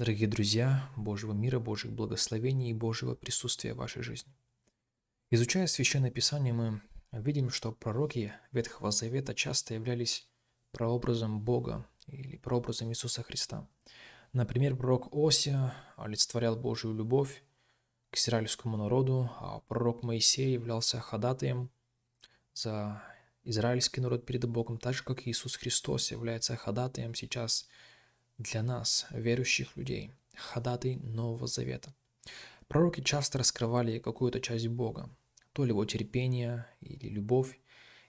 Дорогие друзья, Божьего мира, Божьих благословений и Божьего присутствия в вашей жизни. Изучая Священное Писание, мы видим, что пророки Ветхого Завета часто являлись прообразом Бога или прообразом Иисуса Христа. Например, пророк Осия олицетворял Божью любовь к израильскому народу, а пророк Моисей являлся ходатаем за израильский народ перед Богом, так же, как Иисус Христос является ходатаем сейчас для нас, верующих людей, ходатай Нового Завета. Пророки часто раскрывали какую-то часть Бога, то ли его терпение или любовь,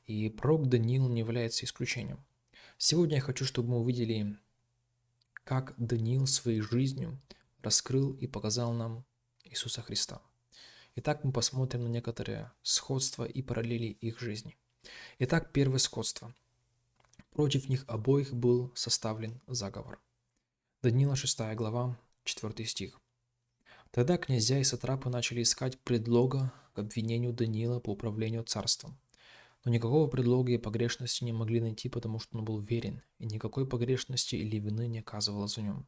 и пророк Даниил не является исключением. Сегодня я хочу, чтобы мы увидели, как Даниил своей жизнью раскрыл и показал нам Иисуса Христа. Итак, мы посмотрим на некоторые сходства и параллели их жизни. Итак, первое сходство. Против них обоих был составлен заговор – Данила 6 глава, 4 стих. Тогда князья и сатрапы начали искать предлога к обвинению Даниила по управлению царством. Но никакого предлога и погрешности не могли найти, потому что он был верен, и никакой погрешности или вины не оказывалось в нем.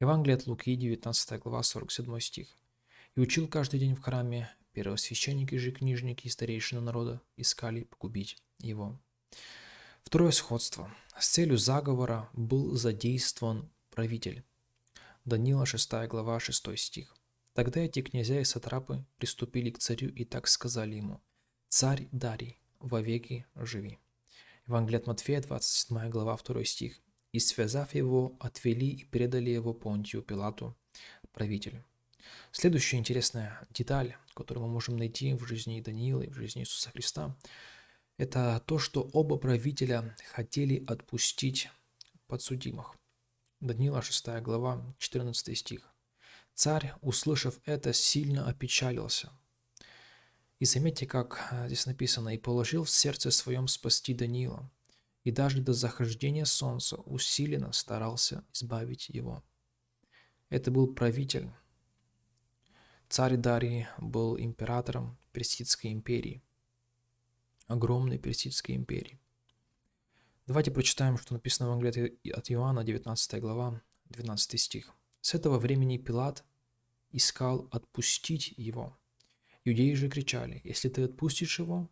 Евангелие от Луки, 19 глава, 47 стих. «И учил каждый день в храме, первосвященники же книжники и старейшины народа искали погубить его». Второе сходство. С целью заговора был задействован правитель. Данила 6 глава 6 стих. Тогда эти князья и сатрапы приступили к царю и так сказали ему, «Царь Дарий, вовеки живи». Евангелие от Матфея, 27 глава 2 стих. «И связав его, отвели и предали его Понтию Пилату, правителю». Следующая интересная деталь, которую мы можем найти в жизни Даниила и в жизни Иисуса Христа, это то, что оба правителя хотели отпустить подсудимых. Даниила 6 глава, 14 стих. Царь, услышав это, сильно опечалился. И заметьте, как э, здесь написано, «И положил в сердце своем спасти Даниила, и даже до захождения солнца усиленно старался избавить его». Это был правитель. Царь Дарий был императором Персидской империи, огромной Персидской империи. Давайте прочитаем, что написано в Евангелии от Иоанна, 19 глава, 12 стих. «С этого времени Пилат искал отпустить его. Иудеи же кричали, если ты отпустишь его,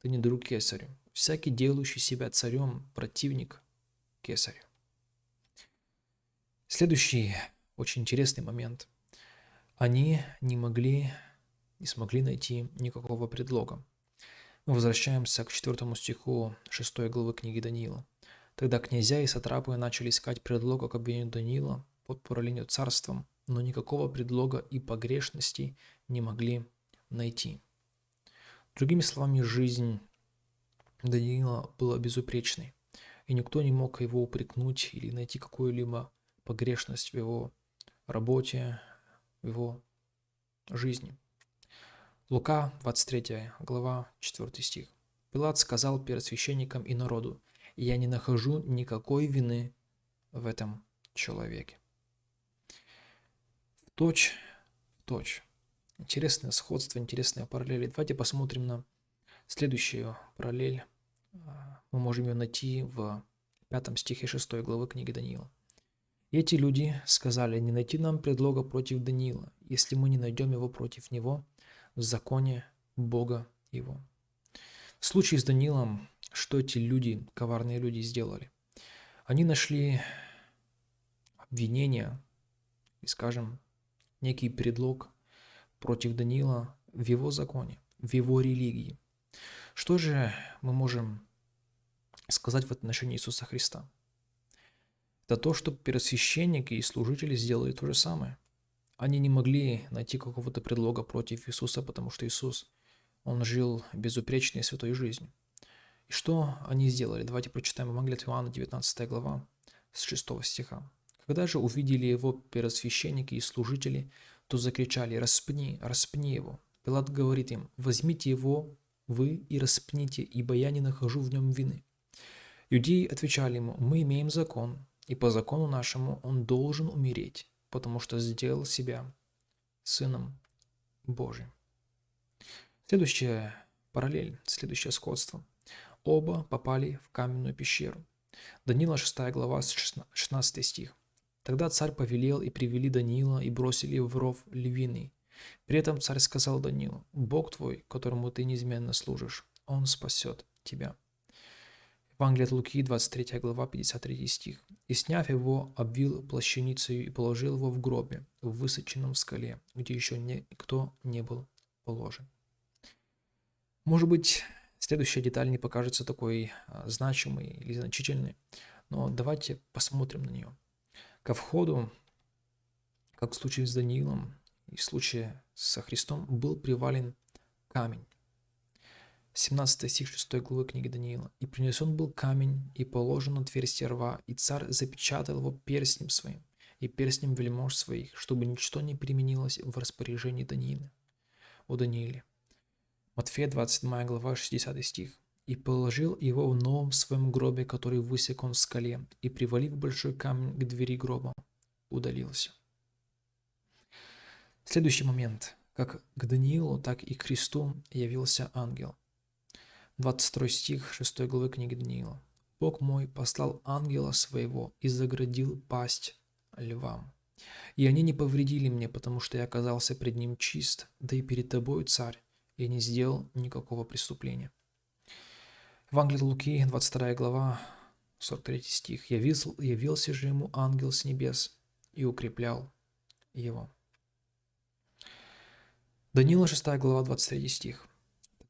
ты не друг кесарю. Всякий, делающий себя царем, противник кесарю». Следующий очень интересный момент. Они не могли, не смогли найти никакого предлога. Мы возвращаемся к четвертому стиху шестой главы книги Даниила. Тогда князья и сатрапы начали искать предлога к обвинению Даниила под управлением царством, но никакого предлога и погрешности не могли найти. Другими словами, жизнь Даниила была безупречной, и никто не мог его упрекнуть или найти какую-либо погрешность в его работе, в его жизни. Лука, 23 глава, 4 стих. Пилат сказал перед священником и народу, «Я не нахожу никакой вины в этом человеке». В точь, точь. Интересное сходство, интересные параллели. Давайте посмотрим на следующую параллель. Мы можем ее найти в пятом стихе 6 главы книги Даниила. эти люди сказали, не найти нам предлога против Даниила, если мы не найдем его против него – в законе Бога его. В случае с Данилом, что эти люди, коварные люди, сделали? Они нашли обвинение и, скажем, некий предлог против Данила в его законе, в его религии. Что же мы можем сказать в отношении Иисуса Христа? Это то, что первосвященники и служители сделали то же самое – они не могли найти какого-то предлога против Иисуса, потому что Иисус, Он жил безупречной святой жизнью. И что они сделали? Давайте прочитаем Евангелие от Иоанна, 19 глава, с 6 стиха. Когда же увидели его первосвященники и служители, то закричали «Распни, распни его!» Пилат говорит им «Возьмите его вы и распните, ибо я не нахожу в нем вины». Иудеи отвечали ему «Мы имеем закон, и по закону нашему он должен умереть, потому что сделал себя Сыном Божьим. Следующая параллель, следующее сходство. Оба попали в каменную пещеру. Данила 6 глава, 16 стих. Тогда царь повелел, и привели Даниила, и бросили в ров львиный. При этом царь сказал Даниилу, «Бог твой, которому ты неизменно служишь, он спасет тебя». Евангелие от Луки, 23 глава, 53 стих. «И сняв его, обвил плащаницей и положил его в гробе, в высоченном скале, где еще никто не был положен». Может быть, следующая деталь не покажется такой а, значимой или значительной, но давайте посмотрим на нее. Ко входу, как в случае с Даниилом и в случае со Христом, был привален камень. 17 стих 6 главы книги Даниила. «И принесен был камень, и положен отверстие рва, и царь запечатал его перстнем своим, и перстнем вельмож своих, чтобы ничто не применилось в распоряжении Даниила». О Данииле. Матфея 27 глава 60 стих. «И положил его в новом своем гробе, который высек он в скале, и, привалив большой камень к двери гроба, удалился». Следующий момент. Как к Даниилу, так и к Христу явился ангел. 22 стих 6 главы книги Даниила. «Бог мой послал ангела своего и заградил пасть львам. И они не повредили мне, потому что я оказался пред ним чист, да и перед тобой, царь, я не сделал никакого преступления». Евангелие Луки, 22 глава, 43 стих. «Явился, «Явился же ему ангел с небес и укреплял его». Даниила 6 глава 23 стих.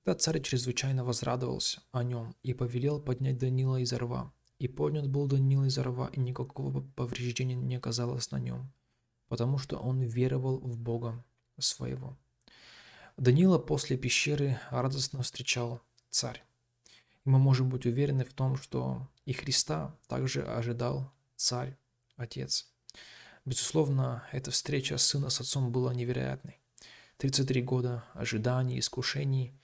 Тогда царь чрезвычайно возрадовался о нем и повелел поднять Данила из рва. И поднят был Данила из рва, и никакого повреждения не оказалось на нем, потому что он веровал в Бога своего. Данила после пещеры радостно встречал царь. И мы можем быть уверены в том, что и Христа также ожидал царь, отец. Безусловно, эта встреча сына с отцом была невероятной. 33 года ожиданий, искушений.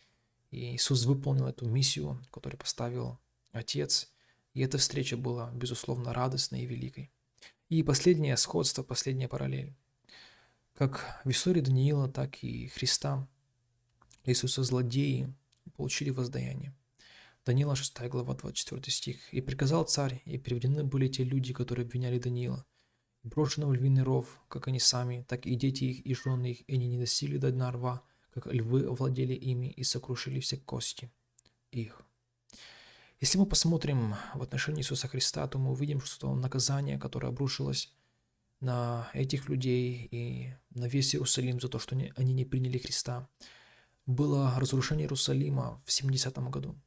И Иисус выполнил эту миссию, которую поставил Отец. И эта встреча была, безусловно, радостной и великой. И последнее сходство, последняя параллель. Как в истории Даниила, так и Христа, Иисуса злодеи получили воздаяние. Даниила 6 глава 24 стих. «И приказал царь, и приведены были те люди, которые обвиняли Даниила, брошенного в львиный ров, как они сами, так и дети их и жены их, и они не достигли до дна рва, как львы овладели ими и сокрушили все кости их. Если мы посмотрим в отношении Иисуса Христа, то мы увидим, что наказание, которое обрушилось на этих людей и на весь Иерусалим за то, что они не приняли Христа, было разрушение Иерусалима в 70 году.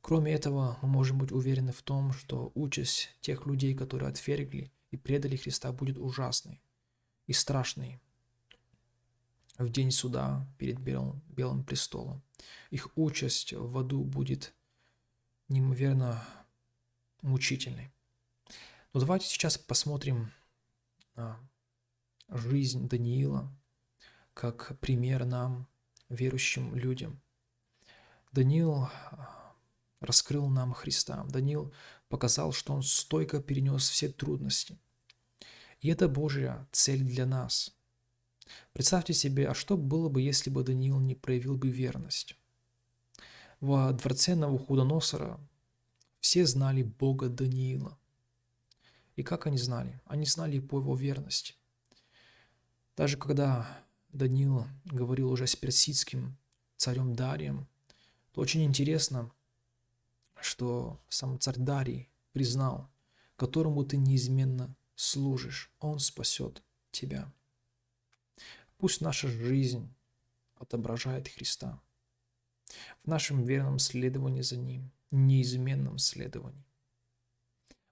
Кроме этого, мы можем быть уверены в том, что участь тех людей, которые отвергли и предали Христа, будет ужасной и страшной в день суда перед Белым, Белым престолом. Их участь в аду будет неимоверно мучительной. Но давайте сейчас посмотрим на жизнь Даниила как пример нам, верующим людям. Даниил раскрыл нам Христа. Даниил показал, что он стойко перенес все трудности. И это Божья цель для нас. Представьте себе, а что было бы, если бы Даниил не проявил бы верность? Во дворце Навуходоносора все знали Бога Даниила. И как они знали? Они знали по его верности. Даже когда Даниил говорил уже с персидским царем Дарием, то очень интересно, что сам царь Дарий признал, которому ты неизменно служишь, он спасет тебя. Пусть наша жизнь отображает Христа в нашем верном следовании за Ним, неизменном следовании.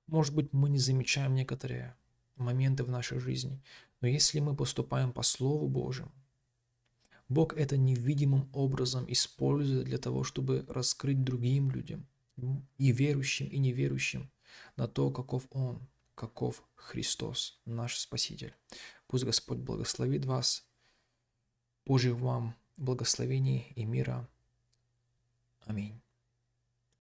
Может быть, мы не замечаем некоторые моменты в нашей жизни, но если мы поступаем по Слову Божьему, Бог это невидимым образом использует для того, чтобы раскрыть другим людям, и верующим, и неверующим, на то, каков Он, каков Христос, наш Спаситель. Пусть Господь благословит вас Божьих вам благословений и мира. Аминь.